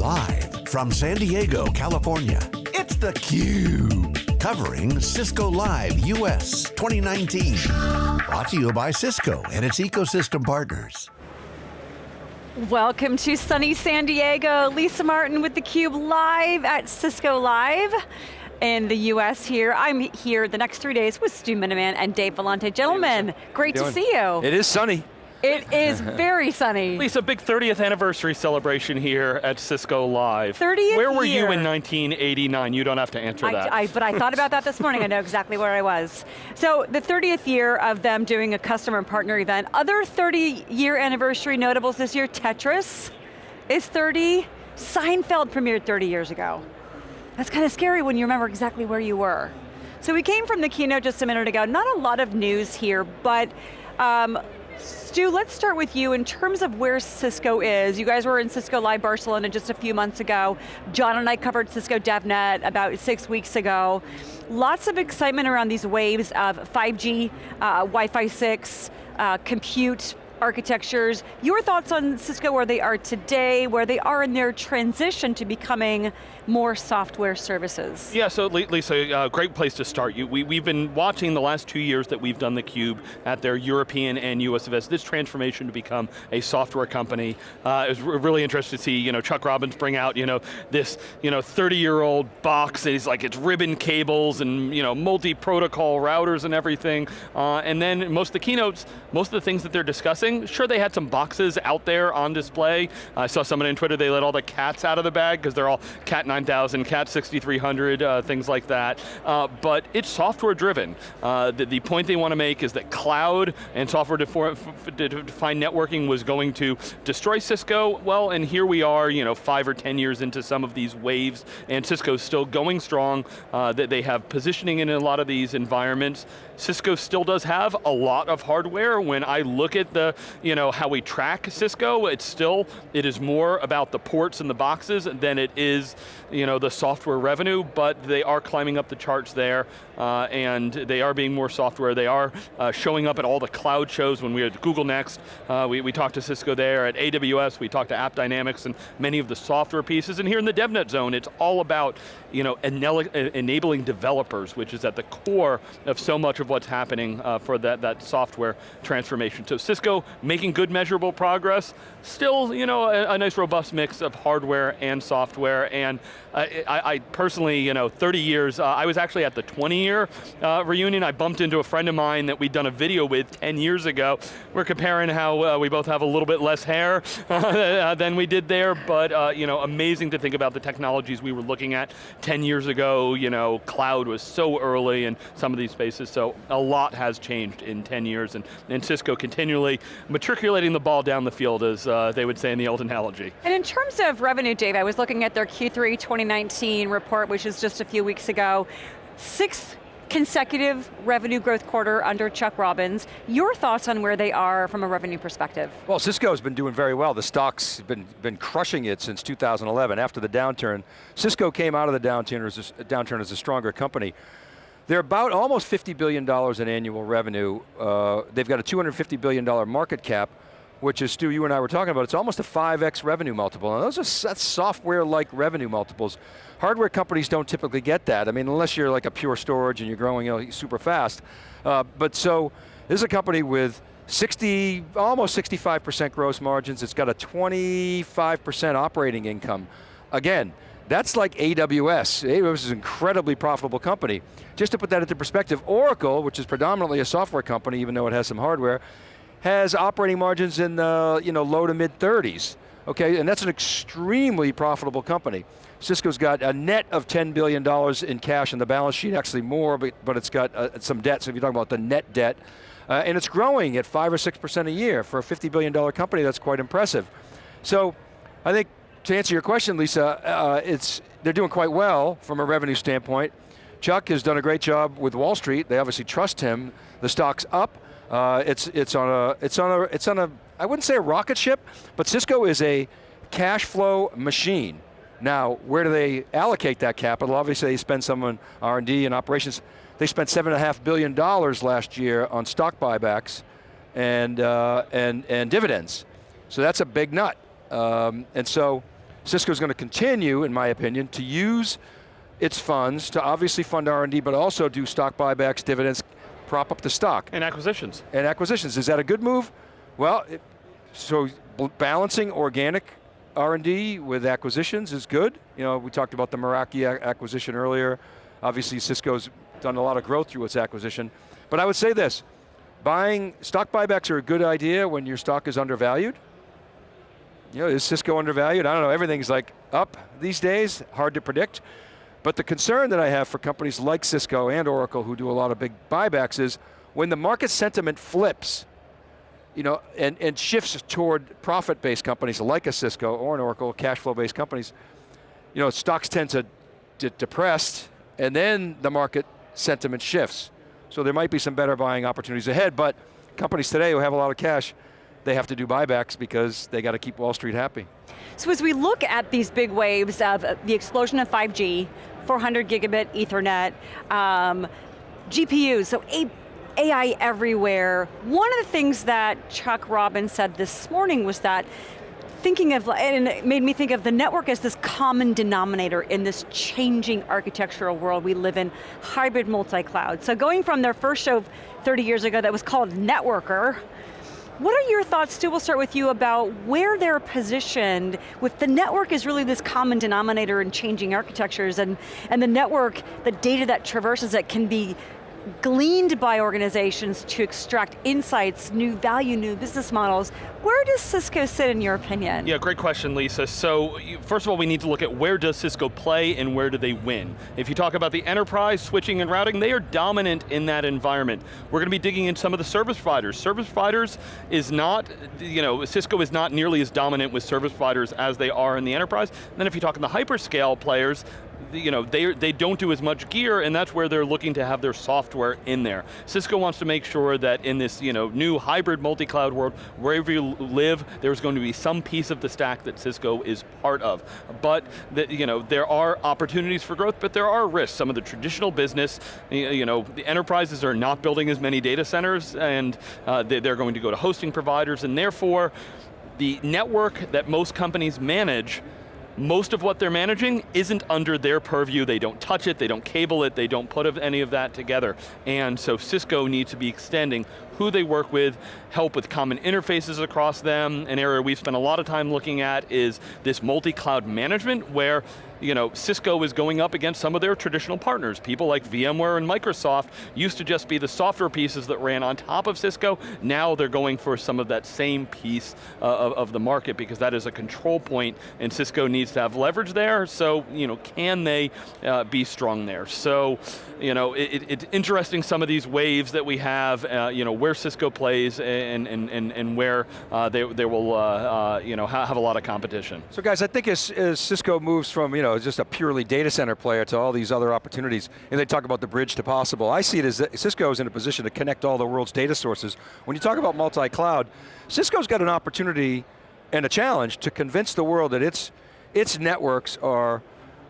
Live from San Diego, California, it's theCUBE. Covering Cisco Live US 2019. Brought to you by Cisco and its ecosystem partners. Welcome to sunny San Diego. Lisa Martin with theCUBE live at Cisco Live in the US here. I'm here the next three days with Stu Miniman and Dave Vellante. Gentlemen, great to see you. It is sunny. It is very sunny. Lisa, big 30th anniversary celebration here at Cisco Live. 30th Where were year. you in 1989? You don't have to answer I, that. I, but I thought about that this morning, I know exactly where I was. So the 30th year of them doing a customer and partner event. Other 30 year anniversary notables this year, Tetris is 30. Seinfeld premiered 30 years ago. That's kind of scary when you remember exactly where you were. So we came from the keynote just a minute ago. Not a lot of news here, but um, Stu, let's start with you in terms of where Cisco is. You guys were in Cisco Live Barcelona just a few months ago. John and I covered Cisco DevNet about six weeks ago. Lots of excitement around these waves of 5G, uh, Wi-Fi 6, uh, compute, architectures. Your thoughts on Cisco, where they are today, where they are in their transition to becoming more software services? Yeah, so Lisa, uh, great place to start. You, we, we've been watching the last two years that we've done theCUBE at their European and US events, this transformation to become a software company. Uh, it was really interesting to see you know, Chuck Robbins bring out you know, this you know, 30-year-old box, it's like it's ribbon cables and you know, multi-protocol routers and everything. Uh, and then most of the keynotes, most of the things that they're discussing, sure they had some boxes out there on display. I saw someone on Twitter, they let all the cats out of the bag because they're all Cat 9000, Cat 6300, uh, things like that. Uh, but it's software driven. Uh, the, the, point they want to make is that cloud and software defined networking was going to destroy Cisco. Well, and here we are, you know, five or 10 years into some of these waves, and Cisco's still going strong. Uh, that they have positioning in a lot of these environments. Cisco still does have a lot of hardware. When I look at the, you know, how we track Cisco, it's still, it is more about the ports and the boxes than it is, you know, the software revenue, but they are climbing up the charts there, uh, and they are being more software. They are uh, showing up at all the cloud shows. When we were at Google Next, uh, we, we talked to Cisco there. At AWS, we talked to AppDynamics and many of the software pieces. And here in the DevNet zone, it's all about, you know, enabling developers, which is at the core of so much of what's happening uh, for that, that software transformation. So Cisco making good measurable progress, still you know, a, a nice robust mix of hardware and software, and I, I, personally, you know, 30 years, uh, I was actually at the 20 year uh, reunion, I bumped into a friend of mine that we'd done a video with 10 years ago. We're comparing how uh, we both have a little bit less hair uh, than we did there, but uh, you know, amazing to think about the technologies we were looking at 10 years ago, you know, cloud was so early in some of these spaces, so a lot has changed in 10 years, and, and Cisco continually matriculating the ball down the field, as they would say in the old analogy. And in terms of revenue, Dave, I was looking at their Q3 2019 report, which is just a few weeks ago. Sixth consecutive revenue growth quarter under Chuck Robbins. Your thoughts on where they are from a revenue perspective? Well, Cisco's been doing very well. The stock's been, been crushing it since 2011. After the downturn, Cisco came out of the downturn as a, downturn as a stronger company. They're about almost $50 billion in annual revenue. Uh, they've got a $250 billion market cap which is, Stu, you and I were talking about, it's almost a 5x revenue multiple. And those are that's software-like revenue multiples. Hardware companies don't typically get that. I mean, unless you're like a pure storage and you're growing you know, super fast. Uh, but so, this is a company with 60, almost 65% gross margins. It's got a 25% operating income. Again, that's like AWS. AWS is an incredibly profitable company. Just to put that into perspective, Oracle, which is predominantly a software company, even though it has some hardware, has operating margins in the you know, low to mid 30s. Okay, and that's an extremely profitable company. Cisco's got a net of $10 billion in cash in the balance sheet, actually more, but, but it's got uh, some debt, so if you're talking about the net debt, uh, and it's growing at five or 6% a year. For a $50 billion company, that's quite impressive. So, I think to answer your question, Lisa, uh, it's, they're doing quite well from a revenue standpoint. Chuck has done a great job with Wall Street. They obviously trust him. The stock's up. Uh, it's it's on a it's on a it's on a I wouldn't say a rocket ship, but Cisco is a cash flow machine. Now, where do they allocate that capital? Obviously, they spend some on R&D and operations. They spent seven and a half billion dollars last year on stock buybacks and uh, and and dividends. So that's a big nut. Um, and so, Cisco's going to continue, in my opinion, to use its funds to obviously fund R&D, but also do stock buybacks, dividends, prop up the stock. And acquisitions. And acquisitions, is that a good move? Well, it, so balancing organic R&D with acquisitions is good. You know, we talked about the Meraki acquisition earlier. Obviously Cisco's done a lot of growth through its acquisition. But I would say this, buying, stock buybacks are a good idea when your stock is undervalued. You know, is Cisco undervalued? I don't know, everything's like up these days, hard to predict. But the concern that I have for companies like Cisco and Oracle who do a lot of big buybacks is when the market sentiment flips, you know, and, and shifts toward profit-based companies like a Cisco or an Oracle, cash flow-based companies, you know, stocks tend to get depressed and then the market sentiment shifts. So there might be some better buying opportunities ahead, but companies today who have a lot of cash, they have to do buybacks because they got to keep Wall Street happy. So as we look at these big waves of the explosion of 5G, 400 gigabit ethernet, um, GPUs, so AI everywhere. One of the things that Chuck Robbins said this morning was that thinking of, and it made me think of the network as this common denominator in this changing architectural world we live in, hybrid multi-cloud. So going from their first show 30 years ago that was called Networker, what are your thoughts, Stu, we'll start with you about where they're positioned with the network is really this common denominator in changing architectures and, and the network, the data that traverses it can be gleaned by organizations to extract insights, new value, new business models. Where does Cisco sit in your opinion? Yeah, great question, Lisa. So, first of all, we need to look at where does Cisco play and where do they win. If you talk about the enterprise, switching and routing, they are dominant in that environment. We're going to be digging in some of the service providers. Service providers is not, you know, Cisco is not nearly as dominant with service providers as they are in the enterprise. And then if you talk in the hyperscale players, you know, they, they don't do as much gear and that's where they're looking to have their software in there. Cisco wants to make sure that in this you know, new hybrid multi-cloud world, wherever you live, there's going to be some piece of the stack that Cisco is part of. But the, you know, there are opportunities for growth, but there are risks. Some of the traditional business, you know, the enterprises are not building as many data centers and uh, they're going to go to hosting providers and therefore, the network that most companies manage most of what they're managing isn't under their purview. They don't touch it, they don't cable it, they don't put any of that together. And so Cisco needs to be extending who they work with, help with common interfaces across them. An area we've spent a lot of time looking at is this multi-cloud management where you know, Cisco is going up against some of their traditional partners. People like VMware and Microsoft used to just be the software pieces that ran on top of Cisco. Now they're going for some of that same piece uh, of, of, the market because that is a control point and Cisco needs to have leverage there. So, you know, can they uh, be strong there? So, you know, it, it's interesting some of these waves that we have, uh, you know, where Cisco plays and, and, and, and where uh, they, they will, uh, uh, you know, have a lot of competition. So guys, I think as, as Cisco moves from, you know, just a purely data center player to all these other opportunities, and they talk about the bridge to possible, I see it as Cisco is in a position to connect all the world's data sources. When you talk about multi-cloud, Cisco's got an opportunity and a challenge to convince the world that its, its networks are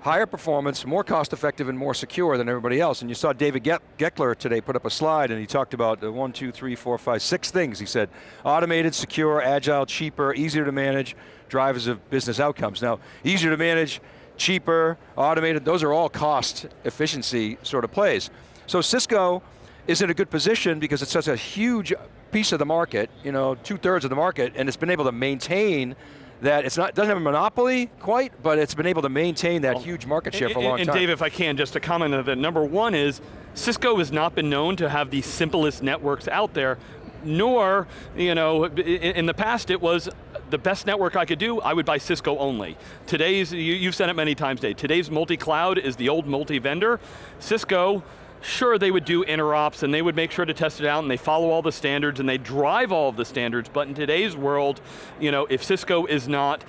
higher performance, more cost effective and more secure than everybody else. And you saw David Goeckeler today put up a slide and he talked about the one, two, three, four, five, six things. He said, automated, secure, agile, cheaper, easier to manage, drivers of business outcomes. Now, easier to manage, cheaper, automated, those are all cost efficiency sort of plays. So Cisco is in a good position because it's such a huge piece of the market, you know, two thirds of the market, and it's been able to maintain that it's not doesn't have a monopoly quite, but it's been able to maintain that huge market share for a long and, time. And Dave, if I can, just to comment on that, number one is, Cisco has not been known to have the simplest networks out there, nor, you know, in the past it was the best network I could do, I would buy Cisco only. Today's, you, have said it many times, Dave, today's multi-cloud is the old multi-vendor. Cisco, sure they would do interops and they would make sure to test it out and they follow all the standards and they drive all of the standards, but in today's world, you know, if Cisco is not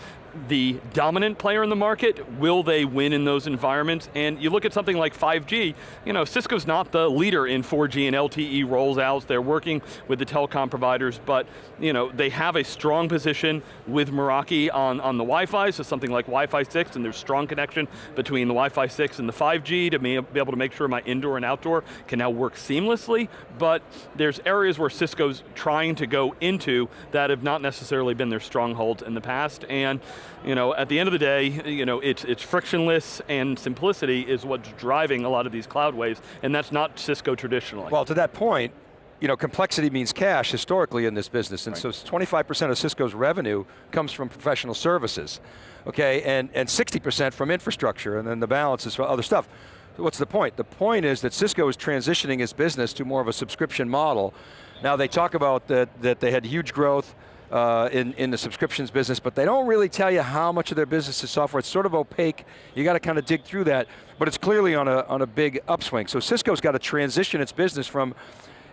the dominant player in the market, will they win in those environments? And you look at something like 5G, you know, Cisco's not the leader in 4G and LTE rolls out, they're working with the telecom providers, but you know, they have a strong position with Meraki on, on the Wi-Fi, so something like Wi-Fi 6, and there's strong connection between the Wi-Fi 6 and the 5G to be able to make sure my indoor and outdoor can now work seamlessly, but there's areas where Cisco's trying to go into that have not necessarily been their strongholds in the past, and you know, at the end of the day, you know, it's, it's frictionless and simplicity is what's driving a lot of these cloud waves, and that's not Cisco traditionally. Well, to that point, you know, complexity means cash historically in this business, and right. so 25% of Cisco's revenue comes from professional services, okay, and, and 60% from infrastructure, and then the balance is for other stuff. So What's the point? The point is that Cisco is transitioning its business to more of a subscription model. Now they talk about that, that they had huge growth uh, in, in the subscriptions business, but they don't really tell you how much of their business is software. It's sort of opaque. You got to kind of dig through that, but it's clearly on a, on a big upswing. So Cisco's got to transition its business from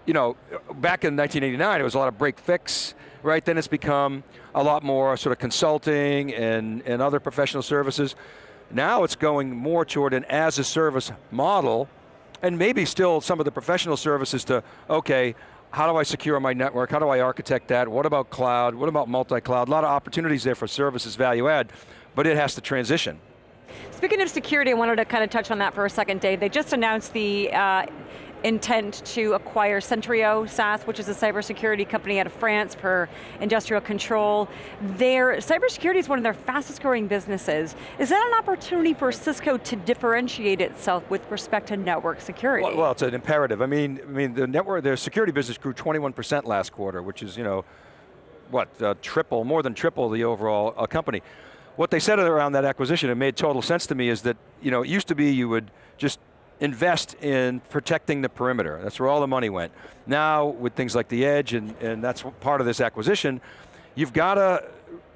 you know, back in 1989, it was a lot of break fix, right? Then it's become a lot more sort of consulting and, and other professional services. Now it's going more toward an as a service model, and maybe still some of the professional services to, okay, how do I secure my network? How do I architect that? What about cloud? What about multi-cloud? A lot of opportunities there for services value add, but it has to transition. Speaking of security, I wanted to kind of touch on that for a second, Dave. They just announced the uh, intent to acquire Sentryo SAS, which is a cybersecurity company out of France for industrial control. Their cybersecurity is one of their fastest growing businesses. Is that an opportunity for Cisco to differentiate itself with respect to network security? Well, well it's an imperative. I mean, I mean, the network, their security business grew 21% last quarter, which is, you know, what, uh, triple, more than triple the overall uh, company. What they said around that acquisition, it made total sense to me, is that, you know, it used to be you would just invest in protecting the perimeter. That's where all the money went. Now, with things like the edge, and, and that's part of this acquisition, you've got to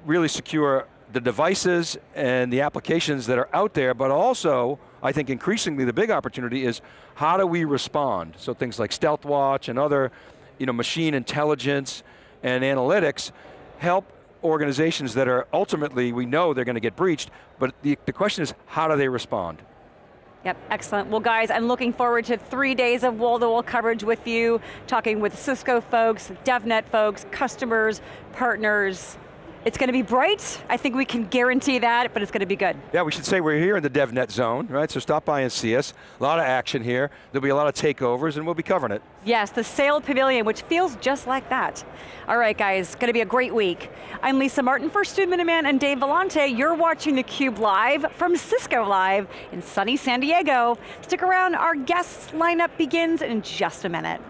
really secure the devices and the applications that are out there, but also, I think increasingly the big opportunity is how do we respond? So things like StealthWatch and other you know, machine intelligence and analytics help organizations that are ultimately, we know they're going to get breached, but the, the question is, how do they respond? Yep, excellent. Well guys, I'm looking forward to three days of wall-to-wall -wall coverage with you, talking with Cisco folks, DevNet folks, customers, partners, it's going to be bright, I think we can guarantee that, but it's going to be good. Yeah, we should say we're here in the DevNet zone, right? So stop by and see us. A lot of action here. There'll be a lot of takeovers and we'll be covering it. Yes, the Sail Pavilion, which feels just like that. All right, guys, going to be a great week. I'm Lisa Martin for Stu Miniman and Dave Vellante. You're watching theCUBE live from Cisco Live in sunny San Diego. Stick around, our guests lineup begins in just a minute.